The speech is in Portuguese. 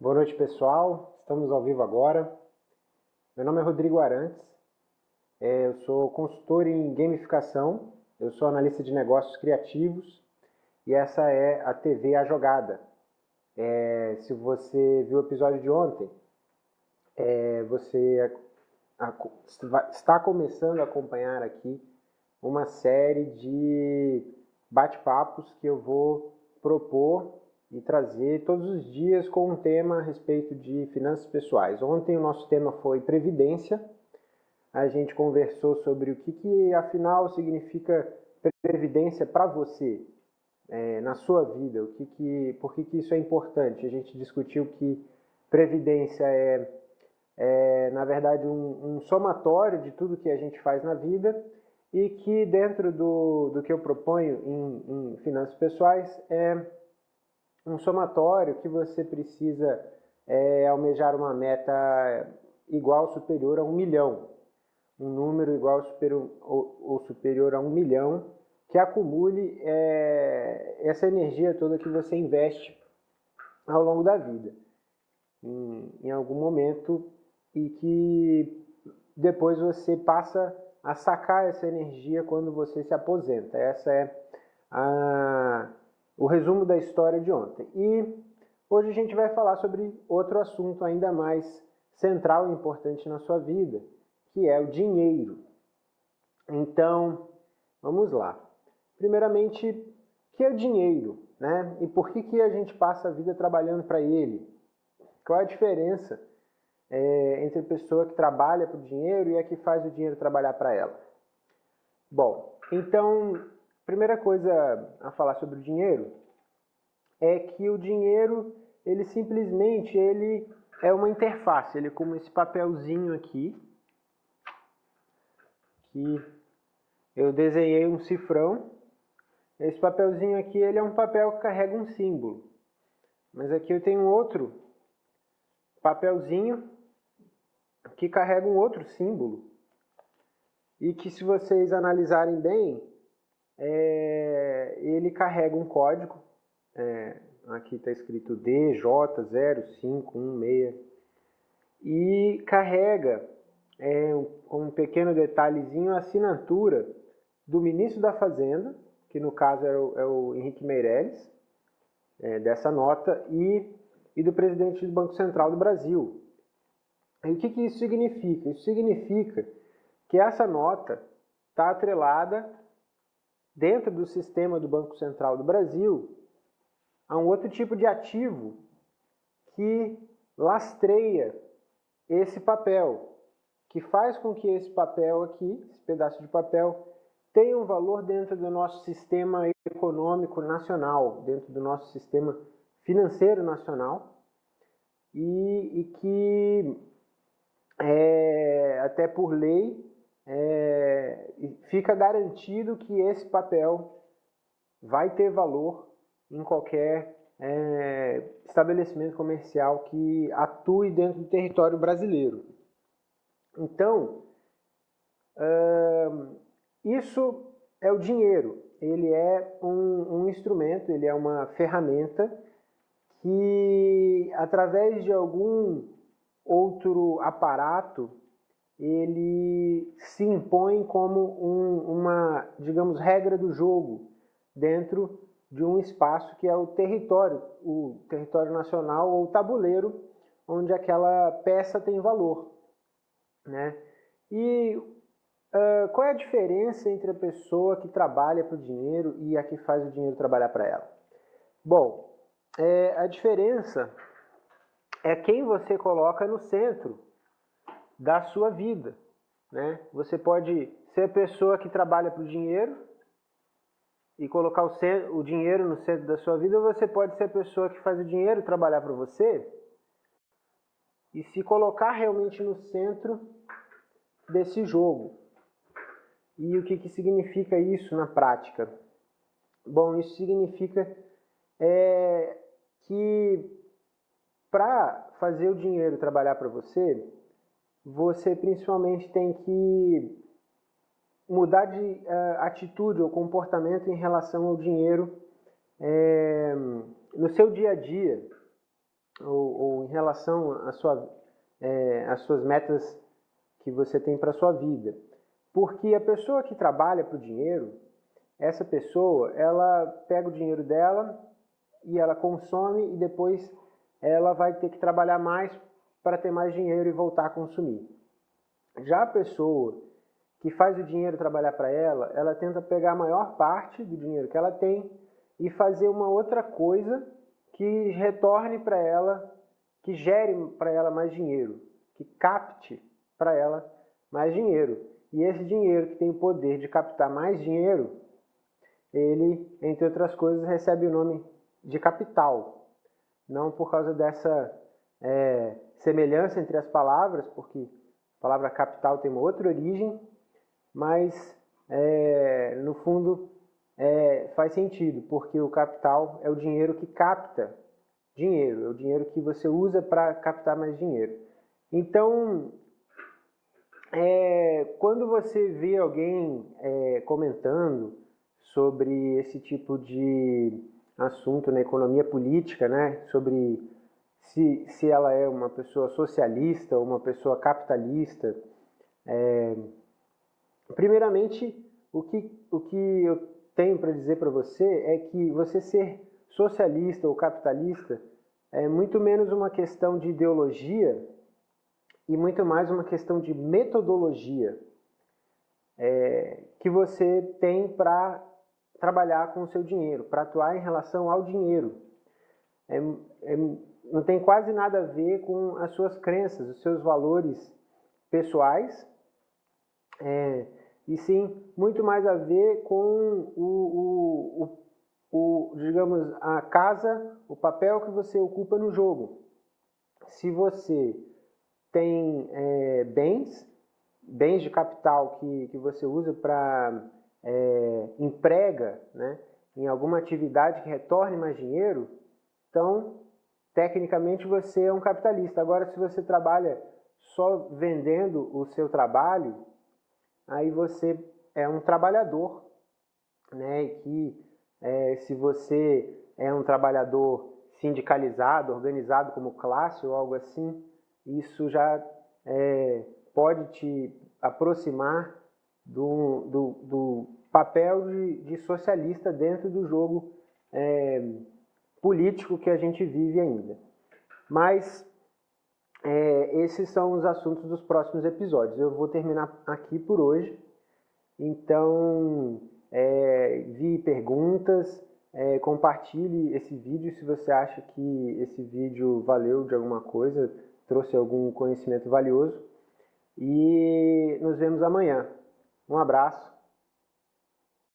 Boa noite, pessoal. Estamos ao vivo agora. Meu nome é Rodrigo Arantes. É, eu sou consultor em gamificação. Eu sou analista de negócios criativos. E essa é a TV A Jogada. É, se você viu o episódio de ontem, é, você está começando a acompanhar aqui uma série de bate-papos que eu vou propor e trazer todos os dias com um tema a respeito de finanças pessoais. Ontem o nosso tema foi previdência. A gente conversou sobre o que, que afinal significa previdência para você, é, na sua vida, o que que, por que, que isso é importante. A gente discutiu que previdência é, é na verdade, um, um somatório de tudo que a gente faz na vida e que dentro do, do que eu proponho em, em finanças pessoais é um somatório que você precisa é, almejar uma meta igual ou superior a um milhão. Um número igual ou ou superior a um milhão que acumule é, essa energia toda que você investe ao longo da vida. Em, em algum momento e que depois você passa a sacar essa energia quando você se aposenta. Essa é a, o resumo da história de ontem. E hoje a gente vai falar sobre outro assunto ainda mais central e importante na sua vida, que é o dinheiro. Então, vamos lá. Primeiramente, o que é o dinheiro? Né? E por que, que a gente passa a vida trabalhando para ele? Qual é a diferença é, entre a pessoa que trabalha para o dinheiro e a que faz o dinheiro trabalhar para ela? Bom, então Primeira coisa a falar sobre o dinheiro é que o dinheiro, ele simplesmente ele é uma interface, ele é como esse papelzinho aqui, que eu desenhei um cifrão. Esse papelzinho aqui, ele é um papel que carrega um símbolo. Mas aqui eu tenho outro papelzinho que carrega um outro símbolo. E que se vocês analisarem bem, é, ele carrega um código, é, aqui está escrito DJ0516, e carrega é, um, um pequeno detalhezinho a assinatura do ministro da Fazenda, que no caso é o, é o Henrique Meirelles, é, dessa nota, e, e do presidente do Banco Central do Brasil. E o que, que isso significa? Isso significa que essa nota está atrelada dentro do sistema do Banco Central do Brasil, há um outro tipo de ativo que lastreia esse papel, que faz com que esse papel aqui, esse pedaço de papel, tenha um valor dentro do nosso sistema econômico nacional, dentro do nosso sistema financeiro nacional, e, e que é, até por lei é, fica garantido que esse papel vai ter valor em qualquer é, estabelecimento comercial que atue dentro do território brasileiro. Então, uh, isso é o dinheiro. Ele é um, um instrumento, ele é uma ferramenta que, através de algum outro aparato ele se impõe como um, uma, digamos, regra do jogo dentro de um espaço que é o território, o território nacional ou tabuleiro, onde aquela peça tem valor. Né? E uh, qual é a diferença entre a pessoa que trabalha para o dinheiro e a que faz o dinheiro trabalhar para ela? Bom, é, a diferença é quem você coloca no centro da sua vida. Né? Você pode ser a pessoa que trabalha para o dinheiro e colocar o, centro, o dinheiro no centro da sua vida, ou você pode ser a pessoa que faz o dinheiro trabalhar para você e se colocar realmente no centro desse jogo. E o que, que significa isso na prática? Bom, isso significa é, que para fazer o dinheiro trabalhar para você, você principalmente tem que mudar de uh, atitude ou comportamento em relação ao dinheiro é, no seu dia a dia. ou, ou em relação às sua, é, suas metas que você tem para a sua vida. Porque a pessoa que trabalha para o dinheiro, essa pessoa, ela pega o dinheiro dela e ela consome e depois ela vai ter que trabalhar mais para ter mais dinheiro e voltar a consumir. Já a pessoa que faz o dinheiro trabalhar para ela, ela tenta pegar a maior parte do dinheiro que ela tem e fazer uma outra coisa que retorne para ela, que gere para ela mais dinheiro, que capte para ela mais dinheiro. E esse dinheiro que tem o poder de captar mais dinheiro, ele, entre outras coisas, recebe o nome de capital. Não por causa dessa é, semelhança entre as palavras, porque a palavra capital tem uma outra origem, mas é, no fundo é, faz sentido, porque o capital é o dinheiro que capta dinheiro, é o dinheiro que você usa para captar mais dinheiro. Então, é, quando você vê alguém é, comentando sobre esse tipo de assunto na economia política, né, sobre se, se ela é uma pessoa socialista ou uma pessoa capitalista, é, primeiramente, o que, o que eu tenho para dizer para você é que você ser socialista ou capitalista é muito menos uma questão de ideologia e muito mais uma questão de metodologia é, que você tem para trabalhar com o seu dinheiro, para atuar em relação ao dinheiro. É, é, não tem quase nada a ver com as suas crenças, os seus valores pessoais. É, e sim muito mais a ver com o, o, o, o, digamos, a casa, o papel que você ocupa no jogo. Se você tem é, bens, bens de capital que, que você usa para é, emprega né, em alguma atividade que retorne mais dinheiro, então, tecnicamente, você é um capitalista. Agora, se você trabalha só vendendo o seu trabalho, aí você é um trabalhador, né? E que é, se você é um trabalhador sindicalizado, organizado como classe ou algo assim, isso já é, pode te aproximar do, do, do papel de, de, socialista dentro do jogo é, político que a gente vive ainda. Mas é, esses são os assuntos dos próximos episódios. Eu vou terminar aqui por hoje. Então, é, vi perguntas, é, compartilhe esse vídeo se você acha que esse vídeo valeu de alguma coisa, trouxe algum conhecimento valioso. E nos vemos amanhã. Um abraço